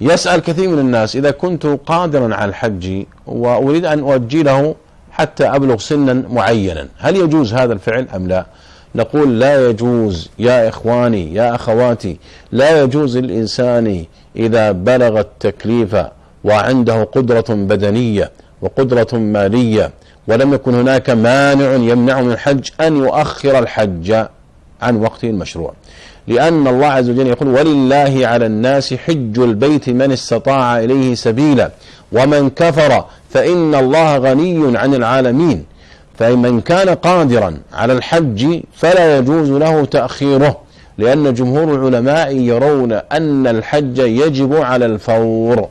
يسأل كثير من الناس إذا كنت قادرا على الحج وأريد أن أؤجله حتى أبلغ سنا معينا هل يجوز هذا الفعل أم لا؟ نقول لا يجوز يا إخواني يا أخواتي لا يجوز الإنسان إذا بلغ التكليف وعنده قدرة بدنية وقدرة مالية ولم يكن هناك مانع يمنع من الحج أن يؤخر الحج. عن وقته المشروع لأن الله عز وجل يقول ولله على الناس حج البيت من استطاع إليه سبيلا ومن كفر فإن الله غني عن العالمين. فمن كان قادرا على الحج فلا يجوز له تأخيره لأن جمهور العلماء يرون أن الحج يجب على الفور.